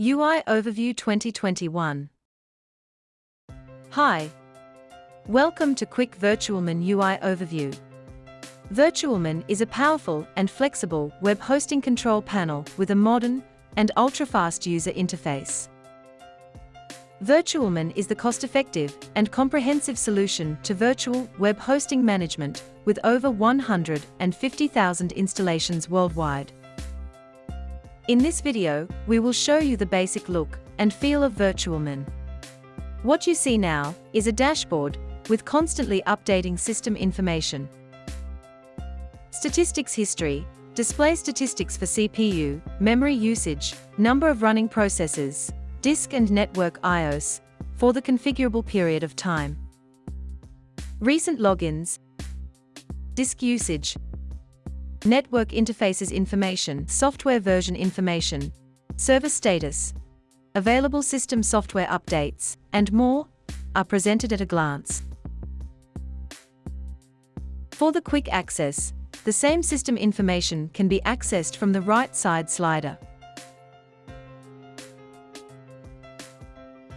UI Overview 2021. Hi. Welcome to Quick Virtualmin UI Overview. Virtualmin is a powerful and flexible web hosting control panel with a modern and ultra-fast user interface. Virtualmin is the cost-effective and comprehensive solution to virtual web hosting management with over 150,000 installations worldwide. In this video, we will show you the basic look and feel of Virtualmin. What you see now is a dashboard with constantly updating system information. Statistics history, display statistics for CPU, memory usage, number of running processes, disk and network IOS, for the configurable period of time. Recent logins, disk usage, network interfaces information, software version information, server status, available system software updates, and more, are presented at a glance. For the quick access, the same system information can be accessed from the right side slider.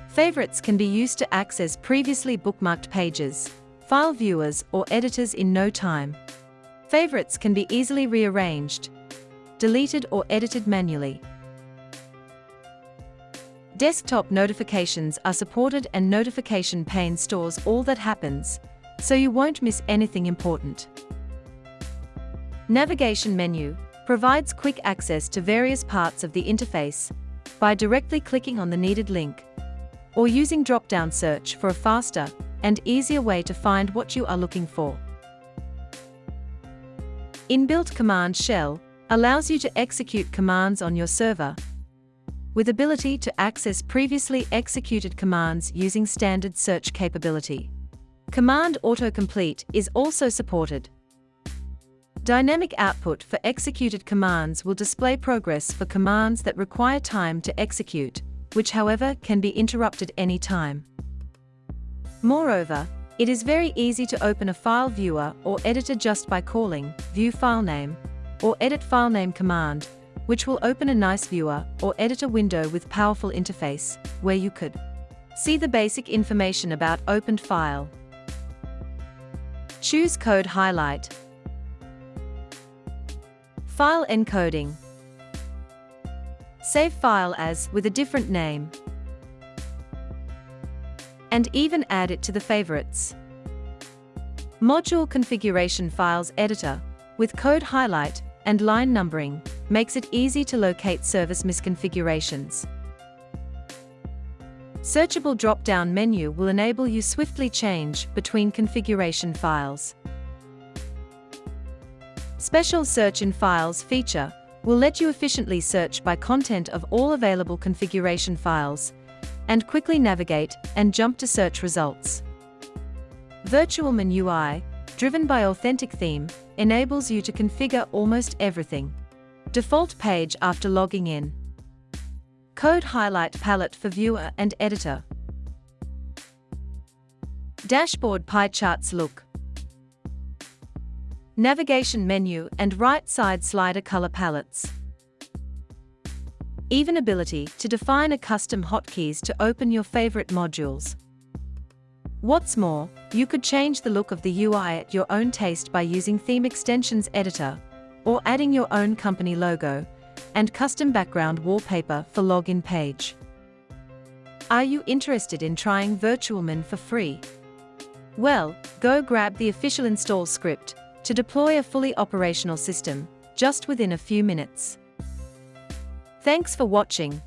Favorites can be used to access previously bookmarked pages, file viewers or editors in no time. Favorites can be easily rearranged, deleted or edited manually. Desktop notifications are supported and notification pane stores all that happens, so you won't miss anything important. Navigation menu provides quick access to various parts of the interface by directly clicking on the needed link or using drop-down search for a faster and easier way to find what you are looking for. Inbuilt Command Shell allows you to execute commands on your server, with ability to access previously executed commands using standard search capability. Command autocomplete is also supported. Dynamic output for executed commands will display progress for commands that require time to execute, which however can be interrupted any time. Moreover, it is very easy to open a file viewer or editor just by calling View File Name or Edit File Name command, which will open a nice viewer or editor window with powerful interface, where you could see the basic information about opened file. Choose Code Highlight. File encoding. Save file as with a different name and even add it to the favorites. Module Configuration Files Editor, with code highlight and line numbering, makes it easy to locate service misconfigurations. Searchable drop-down menu will enable you swiftly change between configuration files. Special Search in Files feature will let you efficiently search by content of all available configuration files, and quickly navigate and jump to search results. Virtualmin UI, driven by Authentic Theme, enables you to configure almost everything. Default page after logging in. Code highlight palette for viewer and editor. Dashboard pie charts look. Navigation menu and right side slider color palettes even ability to define a custom hotkeys to open your favorite modules. What's more, you could change the look of the UI at your own taste by using Theme Extensions Editor, or adding your own company logo, and custom background wallpaper for login page. Are you interested in trying Virtualmin for free? Well, go grab the official install script to deploy a fully operational system, just within a few minutes. Thanks for watching.